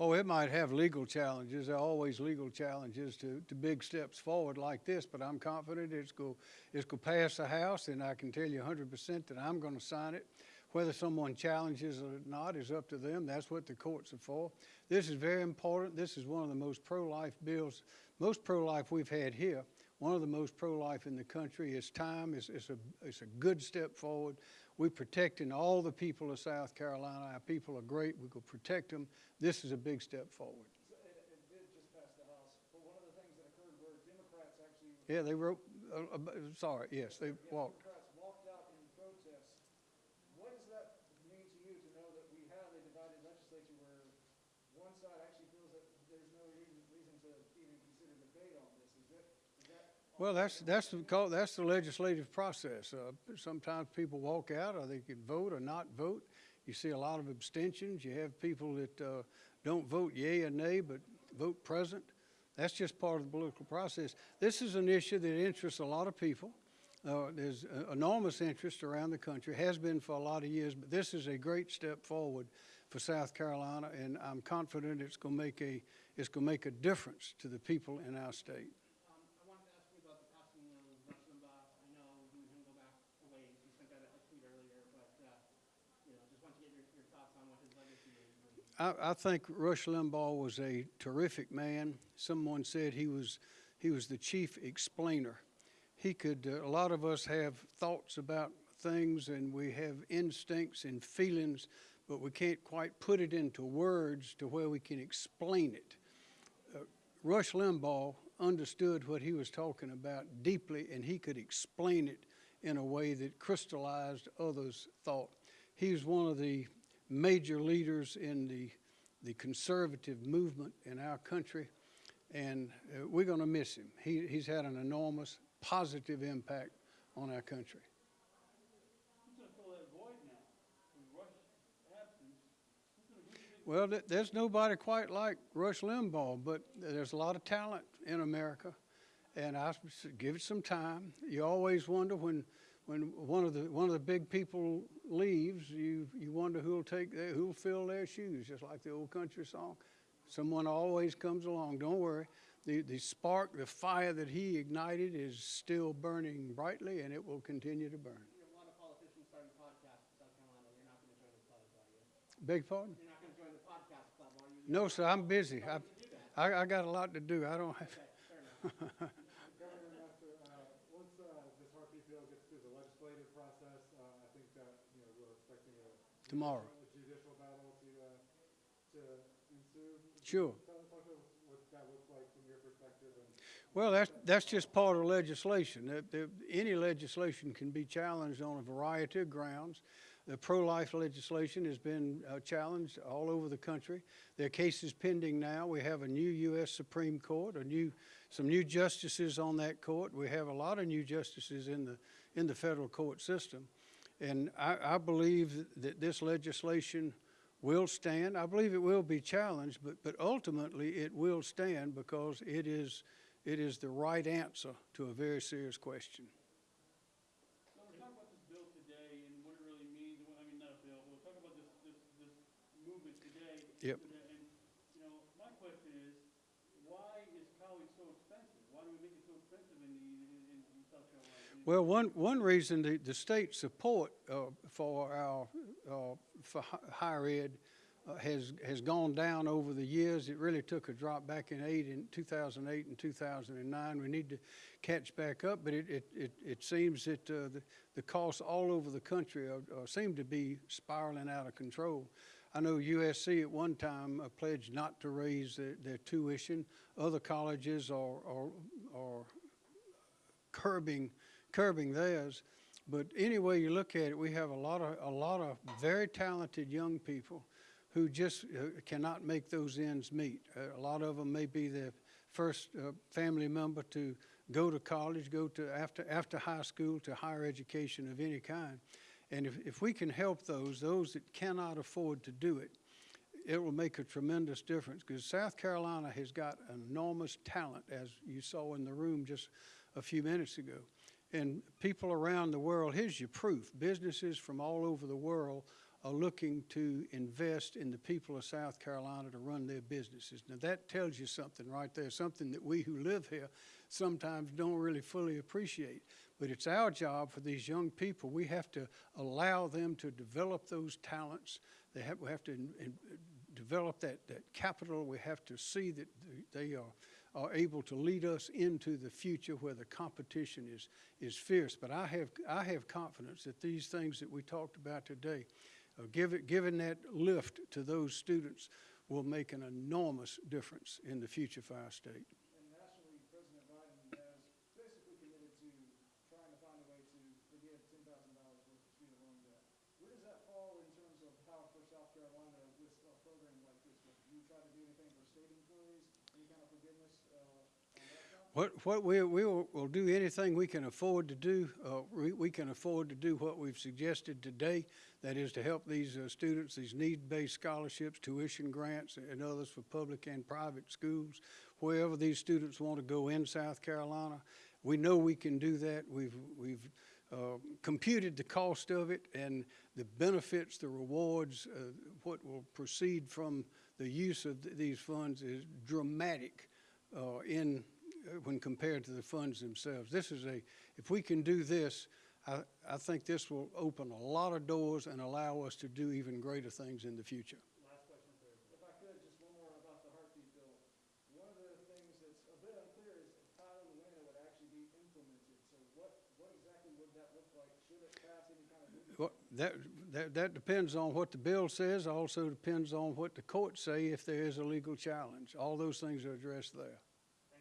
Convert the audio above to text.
Oh, it might have legal challenges. There are always legal challenges to, to big steps forward like this, but I'm confident it's going it's go pass the House, and I can tell you hundred percent that I'm gonna sign it. Whether someone challenges it or not is up to them. That's what the courts are for. This is very important. This is one of the most pro-life bills, most pro-life we've had here. One of the most pro-life in the country. It's time. It's, it's a, it's a good step forward. We're protecting all the people of South Carolina. Our people are great. We go protect them. This is a big step forward. So It, it did just pass the House, but one of the things that occurred were Democrats actually. Yeah, they wrote, uh, uh, sorry, yes, they walked. Democrats walked out in protest. What does that mean to you to know that we have a divided legislature where one side actually feels that there's no reason, reason to even consider debate on this? Is that, is that? Well, that's, that's, the that's the legislative process. Uh, Sometimes people walk out, or they can vote or not vote. You see a lot of abstentions. You have people that uh, don't vote yea or nay, but vote present. That's just part of the political process. This is an issue that interests a lot of people. Uh, There's uh, enormous interest around the country, has been for a lot of years, but this is a great step forward for South Carolina, and I'm confident it's going to make a, it's going to make a difference to the people in our state. Um, I wanted to ask you about the passing of Rush Limbaugh. I know you and him go back a ways. You sent out a tweet earlier, but, uh, you know, just want to get your, your thoughts on what his legacy is. and- I, I think Rush Limbaugh was a terrific man. Someone said he was, he was the chief explainer. He could, uh, a lot of us have thoughts about things and we have instincts and feelings, but we can't quite put it into words to where we can explain it. Uh, Rush Limbaugh understood what he was talking about deeply and he could explain it in a way that crystallized others' thought. He was one of the major leaders in the, the conservative movement in our country, and uh, we're going to miss him. He, he's had an enormous positive impact on our country. Well, there's nobody quite like Rush Limbaugh, but there's a lot of talent in America, and I give it some time. You always wonder when, when one of the one of the big people leaves, you you wonder who'll take their, who'll fill their shoes, just like the old country song. Someone always comes along. Don't worry. The the spark, the fire that he ignited is still burning brightly, and it will continue to burn. You know, a lot of politicians starting podcasts in South Carolina. You're not going to join the club, are you? Beg pardon? You're not going to join the podcast club, are you? No, sir. I'm busy. I, I, I got a lot to do. I don't have. Governor, after, uh, once, uh, this RP bill gets through the legislative process, uh, I think that, you know, we're expecting a. Tomorrow. A judicial battle to, uh, to ensue. Sure. Tell, talk to us what that looks like from your perspective and. Well, that's, that's just part of legislation. Any legislation can be challenged on a variety of grounds. The pro-life legislation has been uh, challenged all over the country. There are cases pending now. We have a new U.S. Supreme Court, a new, some new justices on that court. We have a lot of new justices in the, in the federal court system. And I, I believe that this legislation will stand. I believe it will be challenged, but, but ultimately it will stand because it is, it is the right answer to a very serious question. So we're talking about this bill today and what it really means, and what, I mean, not a bill, but we're talking about this, this, this movement today. Yep. And, and, you know, my question is, why is college so expensive? Why do we make it so expensive in the, in, in South Carolina? Well, one, one reason the, the state support uh, for our, uh, for higher ed uh, has, has gone down over the years. It really took a drop back in eight, in 2008 and 2009. We need to catch back up, but it, it, it, it seems that uh, the, the costs all over the country are, are, seem to be spiraling out of control. I know USC at one time uh, pledged not to raise their, tuition. Other colleges are, are, are curbing curbing theirs. But any way you look at it, we have a lot of a lot of very talented young people who just uh, cannot make those ends meet. Uh, a lot of them may be the first uh, family member to go to college, go to after after high school to higher education of any kind. And if, if we can help those, those that cannot afford to do it, it will make a tremendous difference because South Carolina has got enormous talent, as you saw in the room just a few minutes ago. And people around the world, here's your proof. Businesses from all over the world are looking to invest in the people of South Carolina to run their businesses. Now, that tells you something right there, something that we who live here sometimes don't really fully appreciate. But it's our job for these young people, we have to allow them to develop those talents. They have, we have to in- in- develop that, that capital. We have to see that they are, are able to lead us into the future where the competition is, is fierce. But I have, I have confidence that these things that we talked about today, uh, give it, giving that lift to those students will make an enormous difference in the future for our state. And nationally, President Biden has basically committed to trying to find a way to forgive ten thousand dollars worth of student loan debt. Where does that fall in terms of how for South Carolina with a program like this? Would you try to do anything for state employees, any kind of forgiveness, uh, on that front? What, what we, we will, will do anything we can afford to do, uh, we, we can afford to do what we've suggested today. That is to help these, uh, students, these need-based scholarships, tuition grants, and others for public and private schools. Wherever these students want to go in South Carolina, we know we can do that. We've, we've, uh, computed the cost of it and the benefits, the rewards, uh, what will proceed from the use of th- these funds is dramatic uh, in, Uh, when compared to the funds themselves. This is a, if we can do this, I, I think this will open a lot of doors and allow us to do even greater things in the future. Last question If I could, just one more about the heartbeat bill. One of the things that's a bit unclear is how and when it would actually be implemented. So what, what exactly would that look like? Should it pass any kind of? Well, that, that, that depends on what the bill says, also depends on what the courts say if there is a legal challenge. All those things are addressed there.